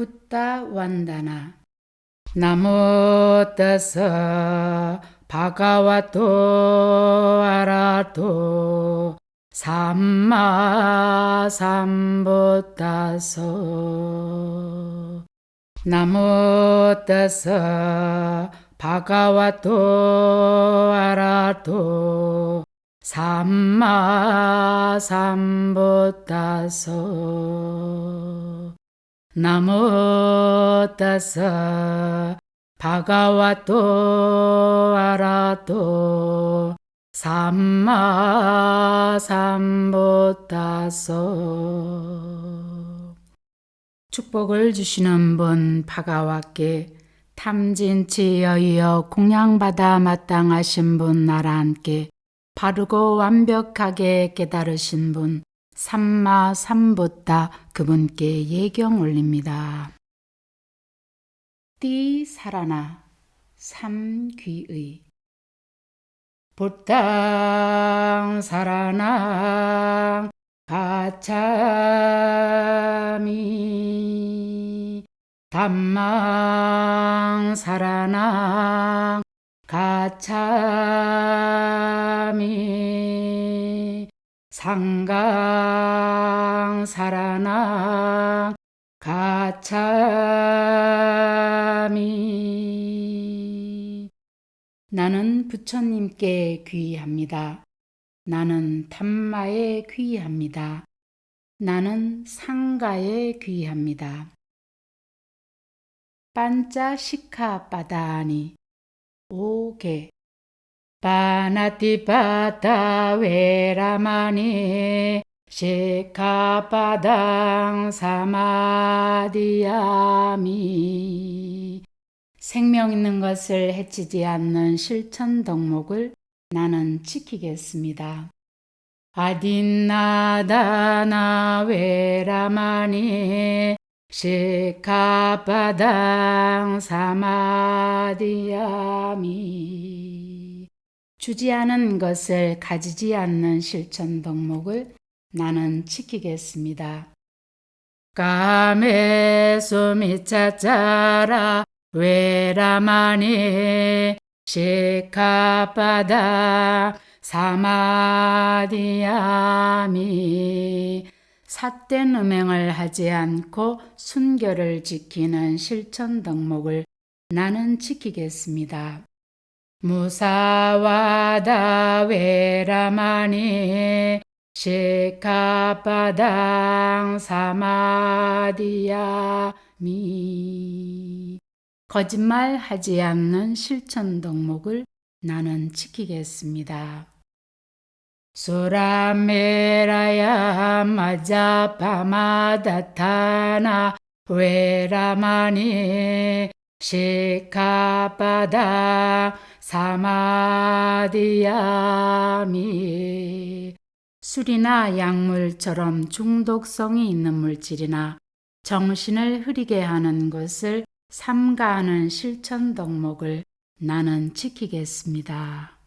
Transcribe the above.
붓다 완다나. 나무 떠서 바가와토 아라토 삼마 삼보 따서. 나무 떠서 바가와토 아라토 삼마 삼보 따서 나무 떠서 바가와토 아라토 삼마 삼보따서. 축복을 주시는 분 바가와께 탐진치 여이어 공양받아 마땅하신 분 나라 함께 바르고 완벽하게 깨달으신 분 삼마 삼보따 그분께 예경 올립니다. 띠 살아나 삼귀의. 보땅 살아나 가참이. 담망 살아나 가참 상강 살아나 가참이 나는 부처님께 귀합니다. 나는 탐마에 귀합니다. 나는 상가에 귀합니다. 반짜 시카 바다니 오게 바나티바타 웨라마니 시카바당 사마디야미 생명 있는 것을 해치지 않는 실천 덕목을 나는 지키겠습니다. 아딘나다나 웨라마니 시카바당 사마디야미 주지 않은 것을 가지지 않는 실천 덕목을 나는 지키겠습니다. 까메소미차짜라 웨라마니 시카바다 사마디야미 삿된 음행을 하지 않고 순결을 지키는 실천 덕목을 나는 지키겠습니다. 무사와다 웨라마니 시카바당 사마디야미 거짓말 하지 않는 실천 덕목을 나는 지키겠습니다. 수라메라야 마자파마다타나 웨라마니 시카바다 사마디야미 술이나 약물처럼 중독성이 있는 물질이나 정신을 흐리게 하는 것을 삼가하는 실천 덕목을 나는 지키겠습니다.